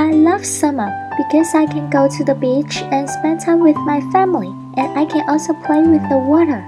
I love summer because I can go to the beach and spend time with my family, and I can also play with the water.